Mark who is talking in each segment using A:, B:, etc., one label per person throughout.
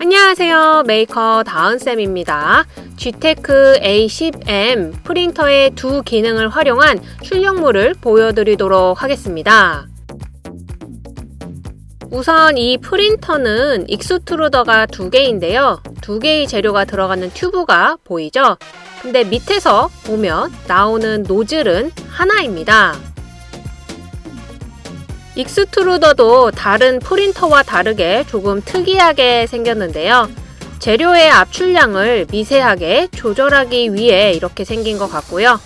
A: 안녕하세요. 메이커 다은쌤입니다. Geeetech A10M 프린터의 두 기능을 활용한 출력물을 보여드리도록 하겠습니다. 우선 이 프린터는 extruder가 두 개인데요. 두 개의 재료가 들어가는 튜브가 보이죠? 근데 밑에서 보면 나오는 노즐은 하나입니다 익스트루더도 다른 프린터와 다르게 조금 특이하게 생겼는데요. 재료의 압출량을 미세하게 조절하기 위해 이렇게 생긴 것 같고요.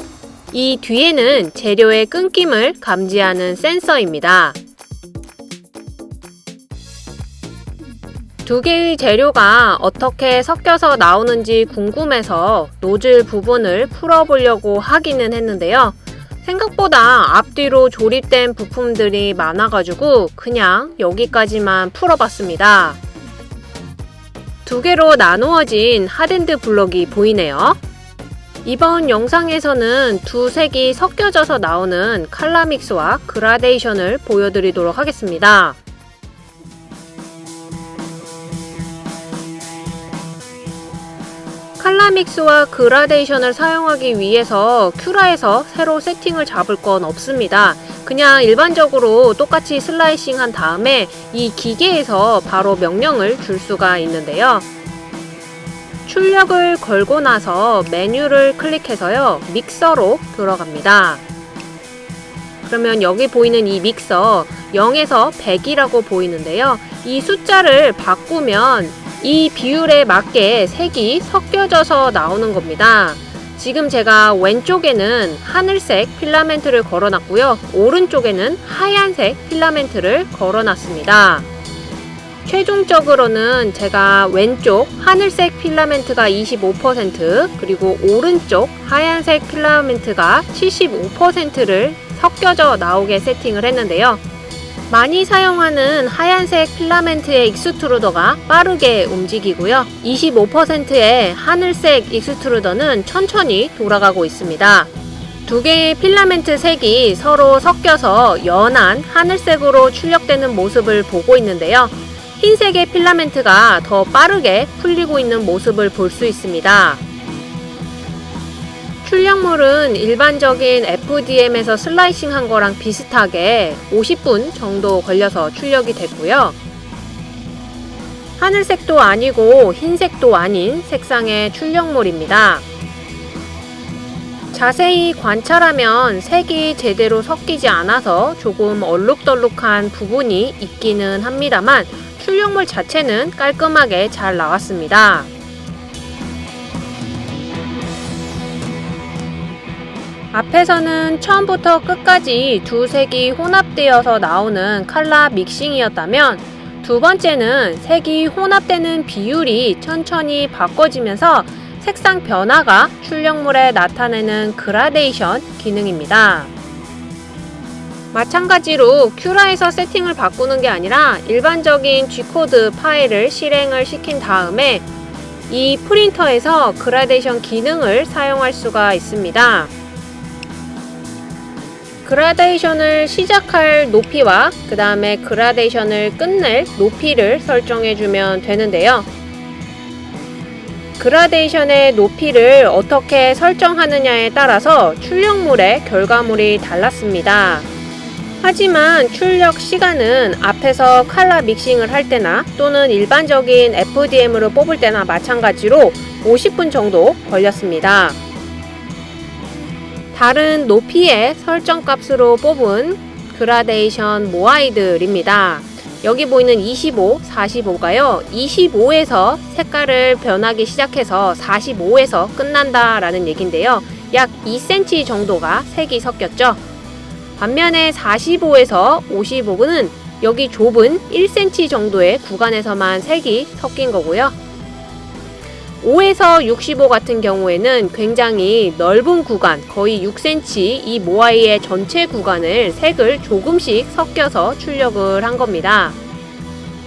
A: 이 뒤에는 재료의 끊김을 감지하는 센서입니다. 두 개의 재료가 어떻게 섞여서 나오는지 궁금해서 노즐 부분을 풀어보려고 하기는 했는데요. 생각보다 앞뒤로 조립된 부품들이 많아가지고 그냥 여기까지만 풀어봤습니다. 두 개로 나누어진 하덴드 블럭이 보이네요. 이번 영상에서는 두 색이 섞여져서 나오는 칼라 믹스와 그라데이션을 보여드리도록 하겠습니다. 칼라믹스와 그라데이션을 사용하기 위해서 큐라에서 새로 세팅을 잡을 건 없습니다. 그냥 일반적으로 똑같이 슬라이싱 한 다음에 이 기계에서 바로 명령을 줄 수가 있는데요. 출력을 걸고 나서 메뉴를 클릭해서요. 믹서로 들어갑니다. 그러면 여기 보이는 이 믹서 0에서 100이라고 보이는데요. 이 숫자를 바꾸면 이 비율에 맞게 색이 섞여져서 나오는 겁니다. 지금 제가 왼쪽에는 하늘색 필라멘트를 걸어놨고요. 오른쪽에는 하얀색 필라멘트를 걸어놨습니다. 최종적으로는 제가 왼쪽 하늘색 필라멘트가 25% 그리고 오른쪽 하얀색 필라멘트가 75%를 섞여져 나오게 세팅을 했는데요. 많이 사용하는 하얀색 필라멘트의 extruder가 빠르게 움직이고요. 25%의 하늘색 extruder는 천천히 돌아가고 있습니다. 두 개의 필라멘트 색이 서로 섞여서 연한 하늘색으로 출력되는 모습을 보고 있는데요. 흰색의 필라멘트가 더 빠르게 풀리고 있는 모습을 볼 수 있습니다. 출력물은 일반적인 FDM에서 슬라이싱 한 거랑 비슷하게 50분 정도 걸려서 출력이 됐고요. 하늘색도 아니고 흰색도 아닌 색상의 출력물입니다. 자세히 관찰하면 색이 제대로 섞이지 않아서 조금 얼룩덜룩한 부분이 있기는 합니다만 출력물 자체는 깔끔하게 잘 나왔습니다. 앞에서는 처음부터 끝까지 두 색이 혼합되어서 나오는 칼라 믹싱이었다면 두 번째는 색이 혼합되는 비율이 천천히 바꿔지면서 색상 변화가 출력물에 나타내는 그라데이션 기능입니다. 마찬가지로 큐라에서 세팅을 바꾸는 게 아니라 일반적인 G코드 파일을 실행을 시킨 다음에 이 프린터에서 그라데이션 기능을 사용할 수가 있습니다. 그라데이션을 시작할 높이와 그 다음에 그라데이션을 끝낼 높이를 설정해주면 되는데요. 그라데이션의 높이를 어떻게 설정하느냐에 따라서 출력물의 결과물이 달랐습니다. 하지만 출력 시간은 앞에서 칼라 믹싱을 할 때나 또는 일반적인 FDM으로 뽑을 때나 마찬가지로 50분 정도 걸렸습니다. 다른 높이의 설정값으로 뽑은 그라데이션 모아이들입니다. 여기 보이는 25, 45가요. 25에서 색깔을 변하기 시작해서 45에서 끝난다 라는 얘긴데요. 약 2cm 정도가 색이 섞였죠. 반면에 45에서 55는 여기 좁은 1cm 정도의 구간에서만 색이 섞인 거고요. 5에서 65 같은 경우에는 굉장히 넓은 구간, 거의 6cm 이 모아이의 전체 구간을 색을 조금씩 섞여서 출력을 한 겁니다.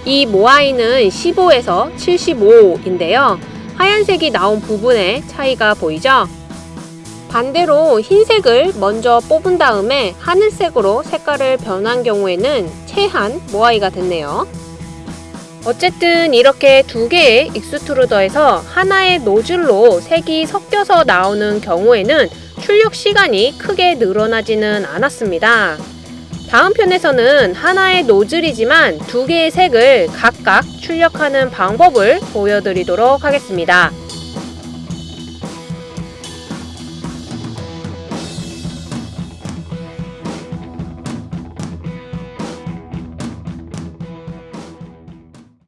A: 이 모아이는 15에서 75인데요. 하얀색이 나온 부분에 차이가 보이죠? 반대로 흰색을 먼저 뽑은 다음에 하늘색으로 색깔을 변한 경우에는 채한 모아이가 됐네요. 어쨌든 이렇게 두 개의 extruder에서 하나의 노즐로 색이 섞여서 나오는 경우에는 출력 시간이 크게 늘어나지는 않았습니다. 다음 편에서는 하나의 노즐이지만 두 개의 색을 각각 출력하는 방법을 보여드리도록 하겠습니다.